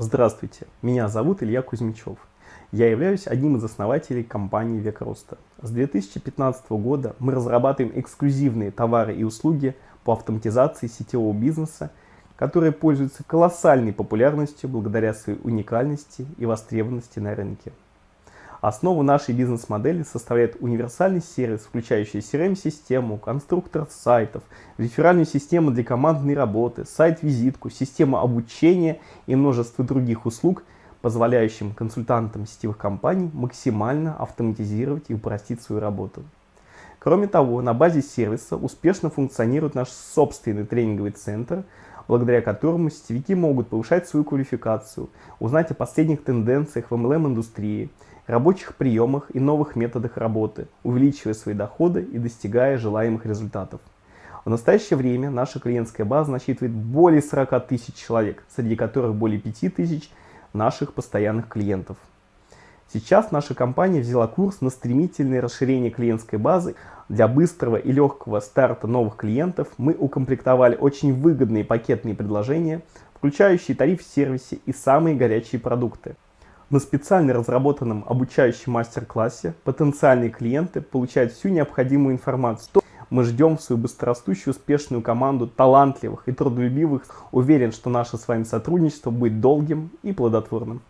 Здравствуйте, меня зовут Илья Кузьмичев. Я являюсь одним из основателей компании «Век роста». С 2015 года мы разрабатываем эксклюзивные товары и услуги по автоматизации сетевого бизнеса, которые пользуются колоссальной популярностью благодаря своей уникальности и востребованности на рынке. Основу нашей бизнес-модели составляет универсальный сервис, включающий CRM-систему, конструктор сайтов, реферальную систему для командной работы, сайт-визитку, систему обучения и множество других услуг, позволяющим консультантам сетевых компаний максимально автоматизировать и упростить свою работу. Кроме того, на базе сервиса успешно функционирует наш собственный тренинговый центр, благодаря которому сетевики могут повышать свою квалификацию, узнать о последних тенденциях в MLM-индустрии, рабочих приемах и новых методах работы, увеличивая свои доходы и достигая желаемых результатов. В настоящее время наша клиентская база насчитывает более 40 тысяч человек, среди которых более 5 тысяч наших постоянных клиентов. Сейчас наша компания взяла курс на стремительное расширение клиентской базы. Для быстрого и легкого старта новых клиентов мы укомплектовали очень выгодные пакетные предложения, включающие тариф в сервисе и самые горячие продукты. На специально разработанном обучающем мастер-классе потенциальные клиенты получают всю необходимую информацию. Мы ждем свою быстрорастущую успешную команду талантливых и трудолюбивых. Уверен, что наше с вами сотрудничество будет долгим и плодотворным.